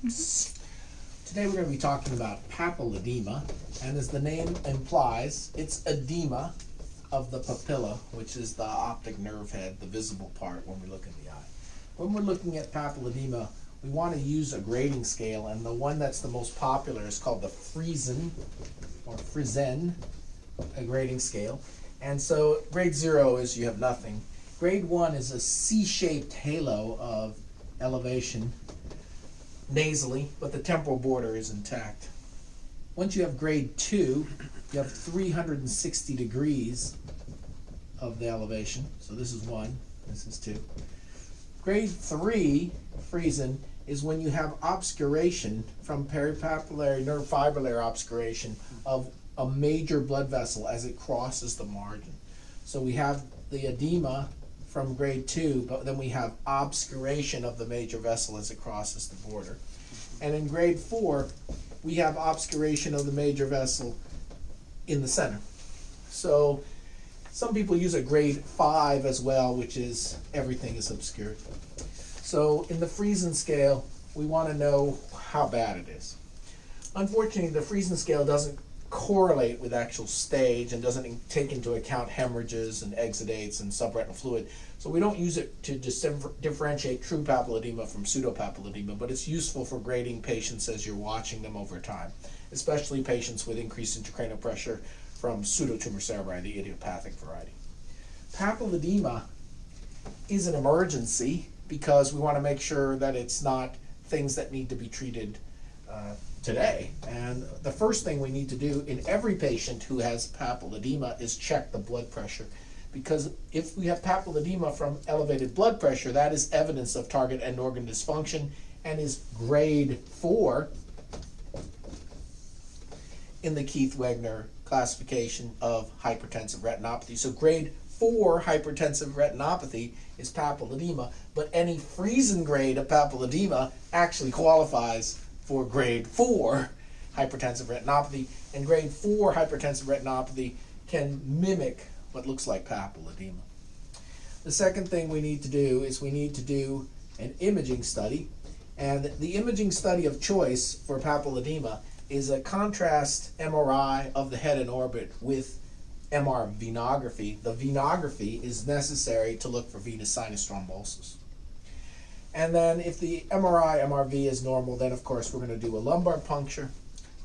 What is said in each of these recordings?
Today we're going to be talking about papilledema, and as the name implies, it's edema of the papilla, which is the optic nerve head, the visible part when we look in the eye. When we're looking at papilledema, we want to use a grading scale, and the one that's the most popular is called the Frisén, or Frisén, a grading scale. And so grade zero is you have nothing. Grade one is a C-shaped halo of elevation nasally, but the temporal border is intact. Once you have grade two, you have 360 degrees of the elevation. So this is one, this is two. Grade three, Frisén, is when you have obscuration from peripapillary nerve fiber layer obscuration of a major blood vessel as it crosses the margin. So we have the edema from grade two, but then we have obscuration of the major vessel as it crosses the border. And in grade four, we have obscuration of the major vessel in the center. So some people use a grade five as well, which is everything is obscured. So in the Frisén scale, we want to know how bad it is. Unfortunately, the Frisén scale doesn't correlate with actual stage and doesn't take into account hemorrhages and exudates and subretinal fluid. So we don't use it to differentiate true papilledema from pseudopapilledema, but it's useful for grading patients as you're watching them over time, especially patients with increased intracranial pressure from pseudotumor cerebri, the idiopathic variety. Papilledema is an emergency because we want to make sure that it's not things that need to be treated uh, today. And the first thing we need to do in every patient who has papilledema is check the blood pressure. Because if we have papilledema from elevated blood pressure, that is evidence of target end organ dysfunction and is grade four in the Keith Wagener classification of hypertensive retinopathy. So grade four hypertensive retinopathy is papilledema, but any Frisén grade of papilledema actually qualifies for grade 4 hypertensive retinopathy, and grade 4 hypertensive retinopathy can mimic what looks like papilledema. The second thing we need to do is we need to do an imaging study, and the imaging study of choice for papilledema is a contrast MRI of the head and orbit with MR venography. The venography is necessary to look for venous sinus thrombosis. And then if the MRI, MRV is normal, then of course we're going to do a lumbar puncture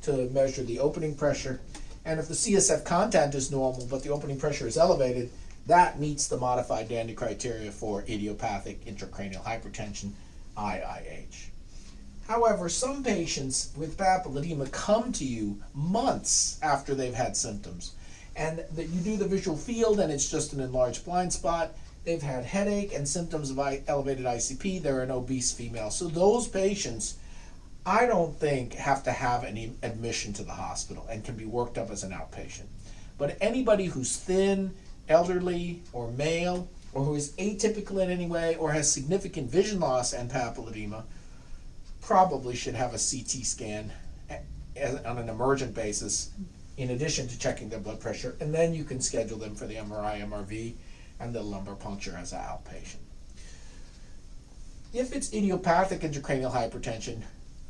to measure the opening pressure. And if the CSF content is normal, but the opening pressure is elevated, that meets the modified Dandy criteria for idiopathic intracranial hypertension, IIH. However, some patients with papilledema come to you months after they've had symptoms. And that you do the visual field and it's just an enlarged blind spot they've had headache and symptoms of elevated ICP, they're an obese female. So those patients, I don't think have to have any admission to the hospital and can be worked up as an outpatient. But anybody who's thin, elderly, or male, or who is atypical in any way, or has significant vision loss and papilledema, probably should have a CT scan eh, eh, on an emergent basis in addition to checking their blood pressure, and then you can schedule them for the MRI, MRV, and the lumbar puncture as an outpatient. If it's idiopathic intracranial hypertension,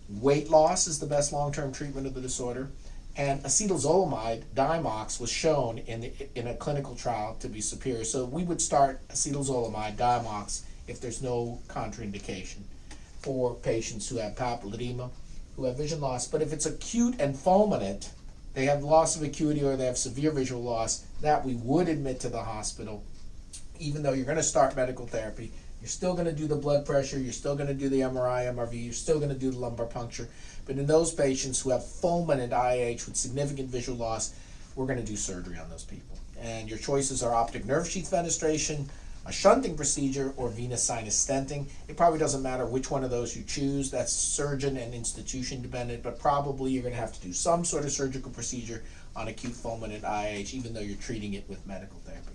weight loss is the best long-term treatment of the disorder, and acetazolamide, Diamox, was shown in, the, in a clinical trial to be superior. So we would start acetazolamide, Diamox, if there's no contraindication for patients who have papilledema, who have vision loss. But if it's acute and fulminant, they have loss of acuity or they have severe visual loss, that we would admit to the hospital even though you're going to start medical therapy, you're still going to do the blood pressure, you're still going to do the MRI, MRV, you're still going to do the lumbar puncture. But in those patients who have fulminant IH with significant visual loss, we're going to do surgery on those people. And your choices are optic nerve sheath fenestration, a shunting procedure, or venous sinus stenting. It probably doesn't matter which one of those you choose. That's surgeon and institution dependent, but probably you're going to have to do some sort of surgical procedure on acute fulminant IH, even though you're treating it with medical therapy.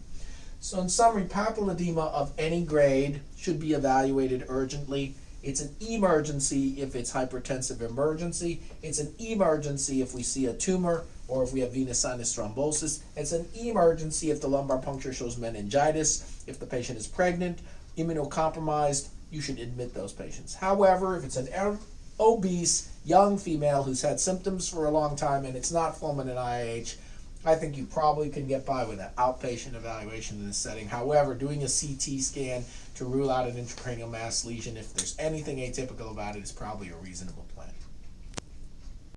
So in summary, papilledema of any grade should be evaluated urgently. It's an emergency if it's hypertensive emergency. It's an emergency if we see a tumor or if we have venous sinus thrombosis. It's an emergency if the lumbar puncture shows meningitis. If the patient is pregnant, immunocompromised, you should admit those patients. However, if it's an er, obese young female who's had symptoms for a long time and it's not fulminant IH, I think you probably can get by with an outpatient evaluation in this setting. However, doing a CT scan to rule out an intracranial mass lesion, if there's anything atypical about it, is probably a reasonable plan.